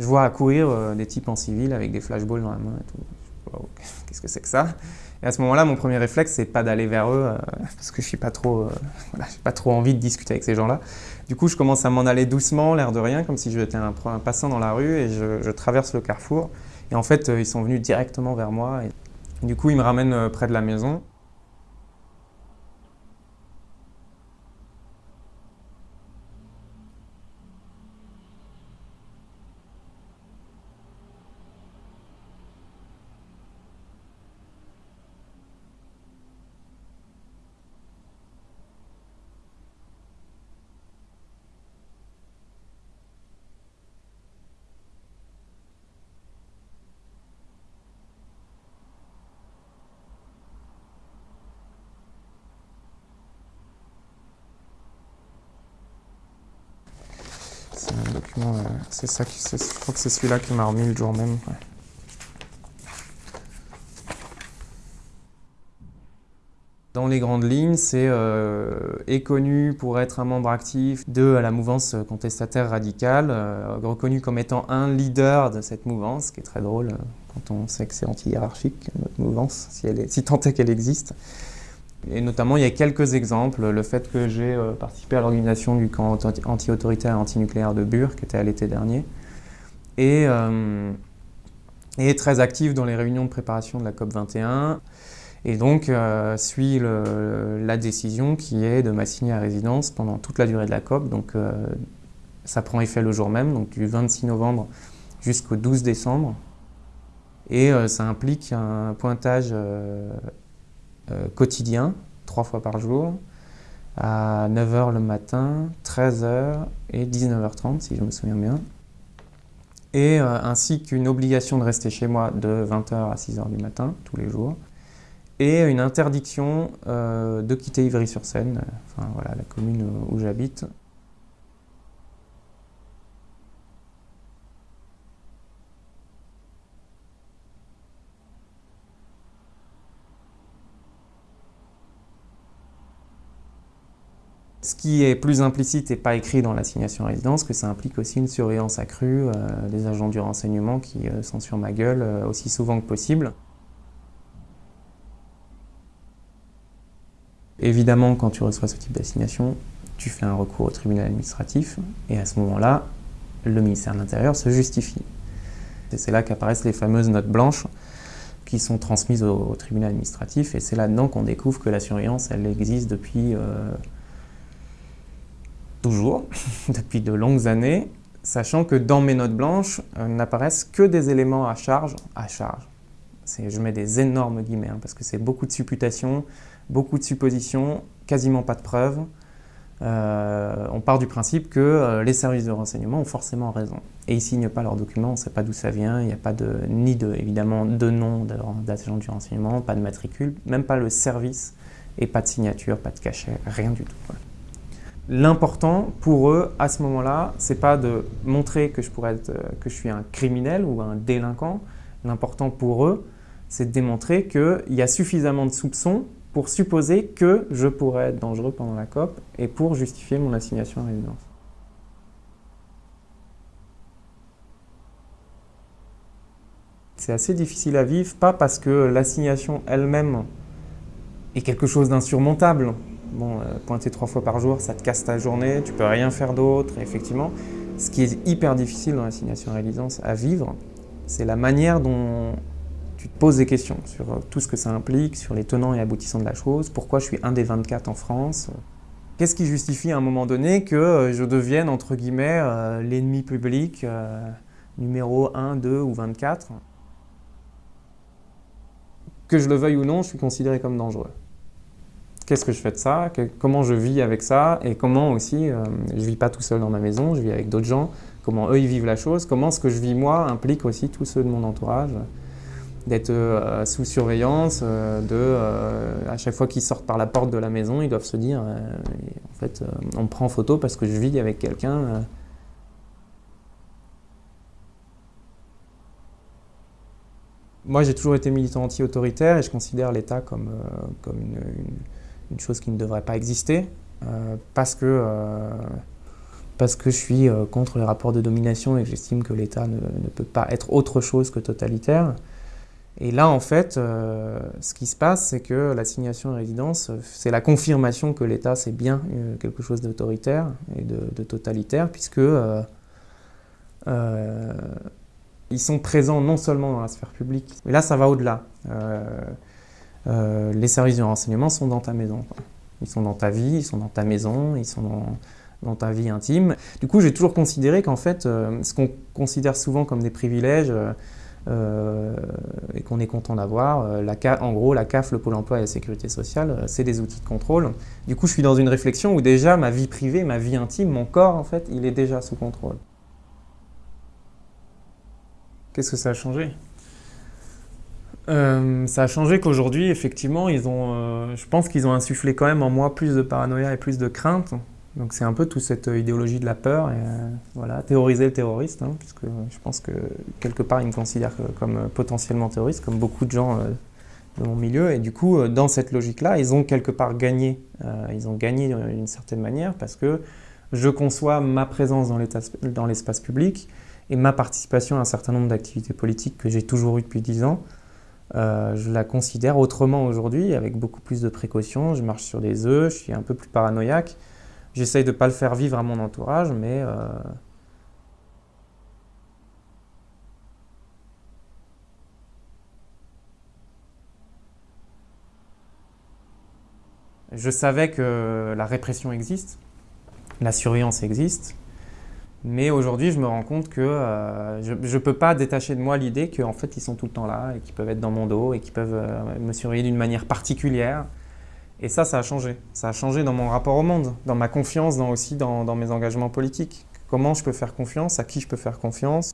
Je vois accourir euh, des types en civil avec des flashballs dans la main et tout. Qu'est-ce que c'est que ça? Et à ce moment-là, mon premier réflexe, c'est pas d'aller vers eux, euh, parce que je suis pas trop, euh, pas trop envie de discuter avec ces gens-là. Du coup, je commence à m'en aller doucement, l'air de rien, comme si j'étais un, un passant dans la rue, et je, traverse le carrefour. Et en fait, ils sont venus directement vers moi. Du coup, ils me ramènent près de la maison. C'est un euh, c'est ça qui, je crois que c'est celui-là qui m'a remis le jour même. Dans les grandes lignes, c'est euh, est connu pour être un membre actif de la mouvance contestataire radicale, euh, reconnu comme étant un leader de cette mouvance, ce qui est très drôle quand on sait que c'est anti-hiérarchique, notre mouvance, si tant est qu'elle existe. Et notamment, il y a quelques exemples. Le fait que j'ai euh, participé à l'organisation du camp anti- anti-autoritaire et anti-nucléaire de Bure, qui était à l'été dernier, et, euh, et très actif dans les réunions de préparation de la COP 21. Et donc, euh, suit la décision qui est de m'assigner à résidence pendant toute la durée de la COP. Donc, euh, ça prend effet le jour même, donc du 26 novembre jusqu'au 12 décembre. Et ça implique un pointage quotidien, trois fois par jour, à 9h le matin, 13h et 19h30, si je me souviens bien. Euh, ainsi qu'une obligation de rester chez moi de 20h à 6h du matin, tous les jours. Et une interdiction euh, de quitter Ivry-sur-Seine, euh, enfin voilà, la commune où j'habite. Ce qui est plus implicite et pas écrit dans l'assignation à résidence, que ça implique aussi une surveillance accrue euh, des agents du renseignement qui euh, sont sur ma gueule euh, aussi souvent que possible. Évidemment, quand tu reçois ce type d'assignation, tu fais un recours au tribunal administratif et à ce moment-là, le ministère de l'Intérieur se justifie. C'est là qu'apparaissent les fameuses notes blanches qui sont transmises au, tribunal administratif et c'est là-dedans qu'on découvre que la surveillance, elle existe depuis toujours, depuis de longues années, sachant que dans mes notes blanches euh, n'apparaissent que des éléments à charge, à charge. Je mets des énormes guillemets hein, parce que c'est beaucoup de supputations, beaucoup de suppositions, quasiment pas de preuves. Euh, on part du principe que euh, les services de renseignement ont forcément raison. Et ils ne signent pas leurs documents, on ne sait pas d'où ça vient, il n'y a pas de, ni de, évidemment de nom d'agent du renseignement, pas de matricule, même pas le service, et pas de signature, pas de cachet, rien du tout. L'important pour eux, à ce moment-là, c'est pas de montrer que je, pourrais être, euh, que je suis un criminel ou un délinquant. L'important pour eux, c'est de démontrer qu'il y a suffisamment de soupçons pour supposer que je pourrais être dangereux pendant la COP et pour justifier mon assignation à résidence. C'est assez difficile à vivre, pas parce que l'assignation elle-même est quelque chose d'insurmontable. Bon, euh, pointer trois fois par jour, ça te casse ta journée, tu peux rien faire d'autre, effectivement. Ce qui est hyper difficile dans l'assignation à résidence à vivre, c'est la manière dont tu te poses des questions sur euh, tout ce que ça implique, sur les tenants et aboutissants de la chose, pourquoi je suis un des 24 en France. Qu'est-ce qui justifie à un moment donné que euh, je devienne, entre guillemets, euh, l'ennemi public euh, numéro 1, 2 ou 24 Que je le veuille ou non, je suis considéré comme dangereux. Qu'est-ce que je fais de ça Comment je vis avec ça Et comment aussi, euh, je vis pas tout seul dans ma maison, je vis avec d'autres gens, comment eux ils vivent la chose, comment ce que je vis moi implique aussi tous ceux de mon entourage d'être euh, sous surveillance, euh, de, euh, à chaque fois qu'ils sortent par la porte de la maison, ils doivent se dire, en fait, on me prend en photo parce que je vis avec quelqu'un. Moi, j'ai toujours été militant anti-autoritaire et je considère l'État comme, comme une- une chose qui ne devrait pas exister, euh, parce que, euh, parce que je suis contre les rapports de domination et que j'estime que l'État ne, peut pas être autre chose que totalitaire. Et là, en fait, euh, ce qui se passe, c'est que l'assignation à résidence, c'est la confirmation que l'État, c'est bien euh, quelque chose d'autoritaire et de, totalitaire, puisque euh, ils sont présents non seulement dans la sphère publique, mais là, ça va au-delà. Les services de renseignement sont dans ta maison. Ils sont dans ta vie, ils sont dans ta maison, ils sont dans, ta vie intime. Du coup, j'ai toujours considéré qu'en fait, ce qu'on considère souvent comme des privilèges, euh, et qu'on est content d'avoir. Euh, en gros, la CAF, le Pôle emploi et la sécurité sociale, euh, c'est des outils de contrôle. Du coup, je suis dans une réflexion où déjà ma vie privée, ma vie intime, mon corps, en fait, il est déjà sous contrôle. Qu'est-ce que ça a changé? Ça a changé qu'aujourd'hui, effectivement, ils ont, je pense qu'ils ont insufflé quand même en moi plus de paranoïa et plus de crainte. Donc c'est un peu toute cette idéologie de la peur, et euh, voilà, théoriser le terroriste, hein, puisque je pense que quelque part ils me considèrent comme euh, potentiellement terroriste, comme beaucoup de gens euh, de mon milieu, et du coup dans cette logique-là, ils ont quelque part gagné, ils ont gagné d'une certaine manière, parce que je conçois ma présence dans l'espace public et ma participation à un certain nombre d'activités politiques que j'ai toujours eues depuis 10 ans, je la considère autrement aujourd'hui, avec beaucoup plus de précautions, je marche sur des œufs, je suis un peu plus paranoïaque, J'essaye de ne pas le faire vivre à mon entourage, mais... Euh, je savais que la répression existe, la surveillance existe, mais aujourd'hui, je me rends compte que euh, je ne peux pas détacher de moi l'idée qu'en fait, ils sont tout le temps là et qu'ils peuvent être dans mon dos et qu'ils peuvent euh, me surveiller d'une manière particulière. Et ça, ça a changé. Ça a changé dans mon rapport au monde, dans ma confiance, dans aussi dans, dans mes engagements politiques. Comment je peux faire confiance, à qui je peux faire confiance?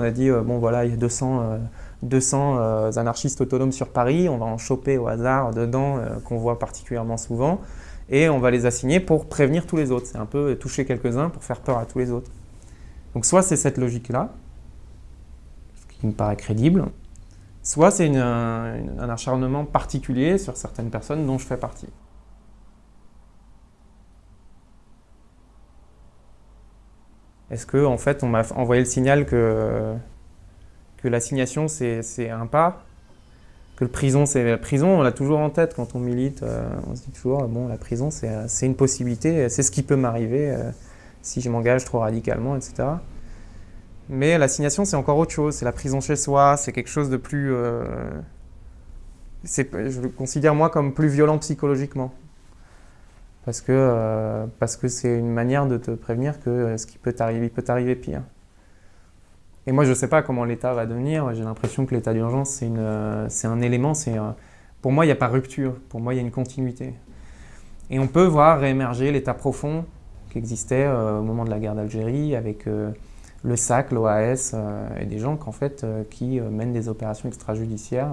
On a dit, euh, bon voilà, il y a 200, 200 euh, euh, anarchistes autonomes sur Paris, on va en choper au hasard dedans, qu'on voit particulièrement souvent, et on va les assigner pour prévenir tous les autres. C'est un peu toucher quelques-uns pour faire peur à tous les autres. Donc soit c'est cette logique-là, ce qui me paraît crédible, soit c'est un acharnement particulier sur certaines personnes dont je fais partie. Est-ce que en fait on m'a envoyé le signal que, que l'assignation c'est un pas? Que le prison, c'est la prison, on l'a toujours en tête quand on milite. Euh, on se dit toujours, bon, la prison, c'est une possibilité, c'est ce qui peut m'arriver. Euh, si je m'engage trop radicalement, etc. Mais l'assignation, c'est encore autre chose. C'est la prison chez soi, c'est quelque chose de plus... Euh, je le considère moi comme plus violent psychologiquement. Parce que euh, parce que c'est une manière de te prévenir que euh, ce qui peut t'arriver, peut t'arriver pire. Et moi, je ne sais pas comment l'État va devenir. J'ai l'impression que l'état d'urgence, c'est un élément. Pour moi, il n'y a pas rupture. Pour moi, il y a une continuité. Et on peut voir réémerger l'état profond qui existait euh, au moment de la guerre d'Algérie avec euh, le SAC, l'OAS euh, et des gens en fait, qui mènent des opérations extrajudiciaires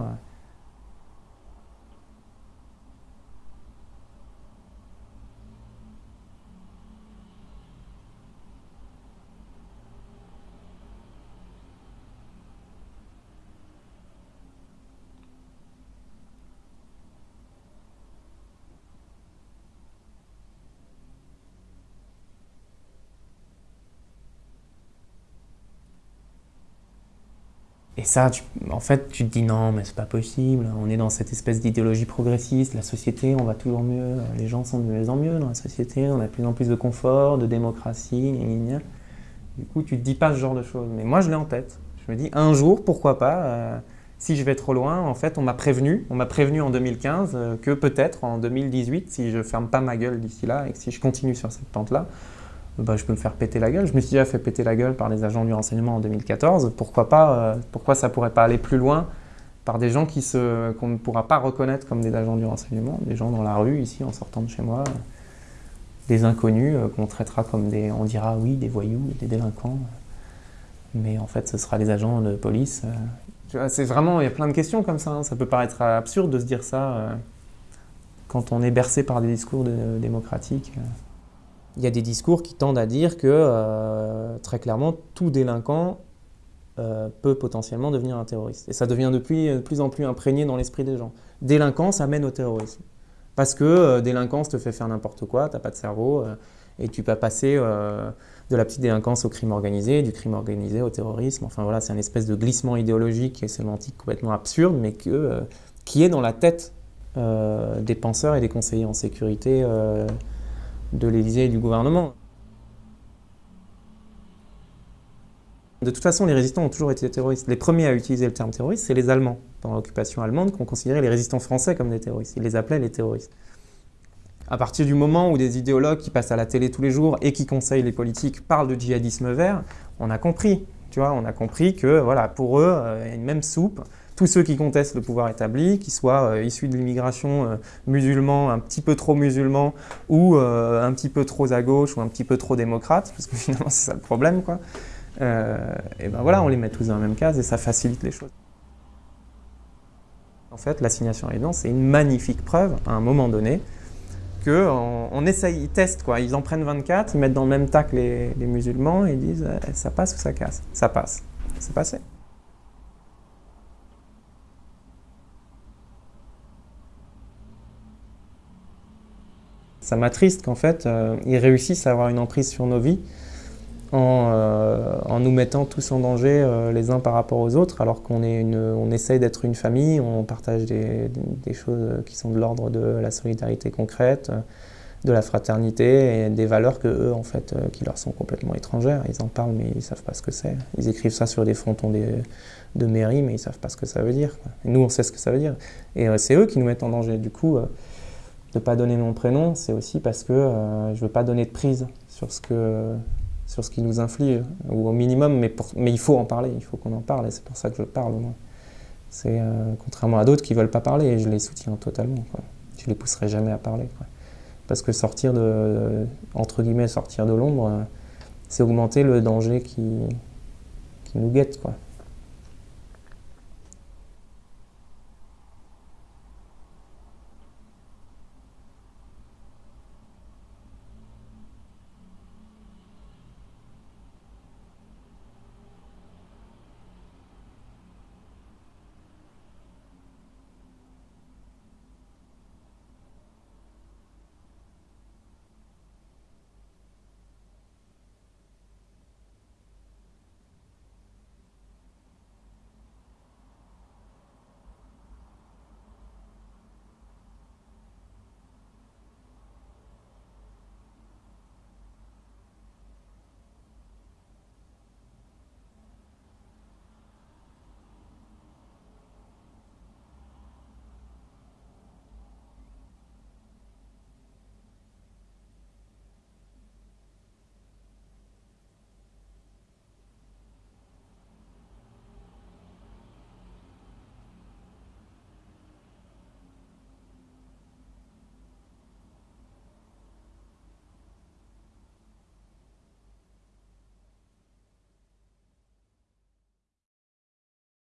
Et ça, en fait, tu te dis non, mais c'est pas possible, on est dans cette espèce d'idéologie progressiste, la société, on va toujours mieux, les gens sont de mieux en mieux dans la société, on a de plus en plus de confort, de démocratie, gna, Du coup, tu te dis pas ce genre de choses. Mais moi, je l'ai en tête. Je me dis, un jour, pourquoi pas, euh, si je vais trop loin, en fait, on m'a prévenu, on m'a prévenu en 2015 euh, que peut-être en 2018, si je ferme pas ma gueule d'ici là et que si je continue sur cette pente-là, bah, je peux me faire péter la gueule. Je me suis déjà fait péter la gueule par les agents du renseignement en 2014. Pourquoi pas euh, Pourquoi ça pourrait pas aller plus loin par des gens qu'on ne pourra pas reconnaître comme des agents du renseignement, des gens dans la rue ici en sortant de chez moi, des inconnus euh, qu'on traitera comme des, on dira oui, des voyous, des délinquants, mais en fait ce sera des agents de police. Euh. C'est vraiment, il y a plein de questions comme ça. Hein. Ça peut paraître absurde de se dire ça quand on est bercé par des discours démocratiques il y a des discours qui tendent à dire que, euh, très clairement, tout délinquant euh, peut potentiellement devenir un terroriste. Et ça devient de plus, de plus en plus imprégné dans l'esprit des gens. Délinquance amène au terrorisme. Parce que euh, délinquance te fait faire n'importe quoi, tu n'as pas de cerveau, euh, et tu peux passer de la petite délinquance au crime organisé, du crime organisé au terrorisme. Enfin voilà, c'est un espèce de glissement idéologique et sémantique complètement absurde, mais que, qui est dans la tête des penseurs et des conseillers en sécurité de l'Élysée et du gouvernement. De toute façon, les résistants ont toujours été terroristes. Les premiers à utiliser le terme terroriste, c'est les Allemands, pendant l'occupation allemande, qui ont considéré les résistants français comme des terroristes. Ils les appelaient les terroristes. À partir du moment où des idéologues qui passent à la télé tous les jours et qui conseillent les politiques parlent de djihadisme vert, on a compris, tu vois, on a compris que voilà, pour eux, euh, il y a une même soupe. Tous ceux qui contestent le pouvoir établi, qu'ils soient euh, issus de l'immigration euh, un petit peu trop musulman, ou un petit peu trop à gauche, ou un petit peu trop démocrate, parce que finalement c'est ça le problème, quoi. Euh, et ben voilà, on les met tous dans la même case et ça facilite les choses. En fait, l'assignation à l'évidence, c'est une magnifique preuve, à un moment donné, qu'on on essaye, ils testent, quoi. ils en prennent 24, ils mettent dans le même tas que les, musulmans et ils disent ça passe ou ça casse? Ça passe. C'est passé. Ça m'attriste qu'en fait, euh, ils réussissent à avoir une emprise sur nos vies euh, en, nous mettant tous en danger euh, les uns par rapport aux autres, alors qu'on on essaye d'être une famille, on partage des, choses qui sont de l'ordre de la solidarité concrète, de la fraternité et des valeurs que eux, en fait, euh, qui leur sont complètement étrangères. Ils en parlent, mais ils ne savent pas ce que c'est. Ils écrivent ça sur des frontons de mairie, mais ils ne savent pas ce que ça veut dire. Nous, on sait ce que ça veut dire. Et c'est eux qui nous mettent en danger. Du coup, ne pas donner mon prénom, c'est aussi parce que je ne veux pas donner de prise sur ce que sur ce qui nous inflige, ou au minimum, mais, mais il faut en parler, il faut qu'on en parle, et c'est pour ça que je parle au moins. C'est euh, contrairement à d'autres qui ne veulent pas parler, et je les soutiens totalement. Quoi. Je les pousserai jamais à parler. Parce que sortir de, entre guillemets, sortir de l'ombre, c'est augmenter le danger qui, qui nous guette. Quoi.